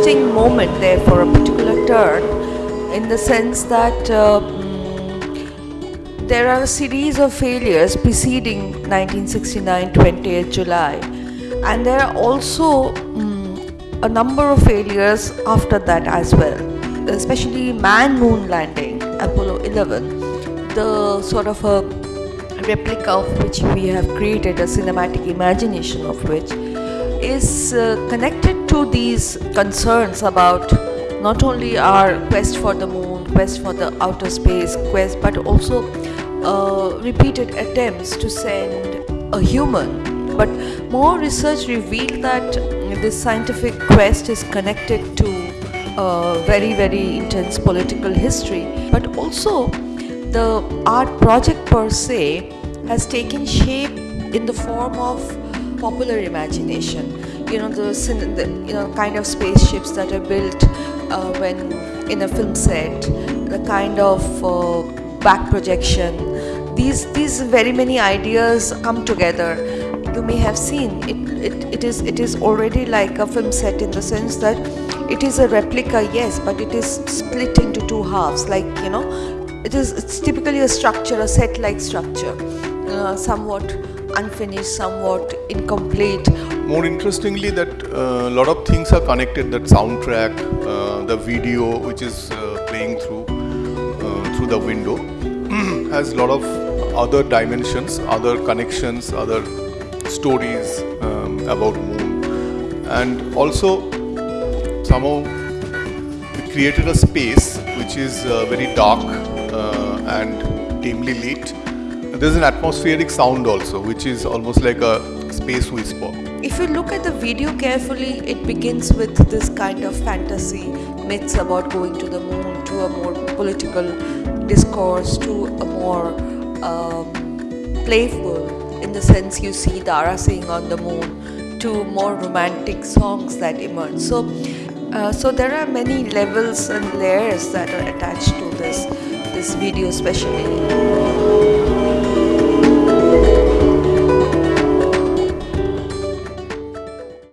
interesting moment there for a particular turn in the sense that uh, mm, there are a series of failures preceding 1969 20th July. And there are also mm, a number of failures after that as well especially man moon landing Apollo 11 the sort of a replica of which we have created a cinematic imagination of which is uh, connected to these concerns about not only our quest for the moon, quest for the outer space, quest, but also uh, repeated attempts to send a human. But more research revealed that this scientific quest is connected to a very, very intense political history, but also the art project per se has taken shape in the form of popular imagination. You know the, the you know kind of spaceships that are built uh, when in a film set, the kind of uh, back projection. These these very many ideas come together. You may have seen it, it, it is it is already like a film set in the sense that it is a replica, yes, but it is split into two halves. Like you know, it is it's typically a structure, a set-like structure, uh, somewhat unfinished, somewhat incomplete. More interestingly, that a uh, lot of things are connected. That soundtrack, uh, the video which is uh, playing through uh, through the window has a lot of other dimensions, other connections, other stories um, about moon, and also somehow it created a space which is uh, very dark and dimly lit there's an atmospheric sound also, which is almost like a space whisper. If you look at the video carefully, it begins with this kind of fantasy myths about going to the moon, to a more political discourse, to a more um, playful, in the sense you see Dara Singh on the moon, to more romantic songs that emerge. So, uh, so there are many levels and layers that are attached to this this video, especially.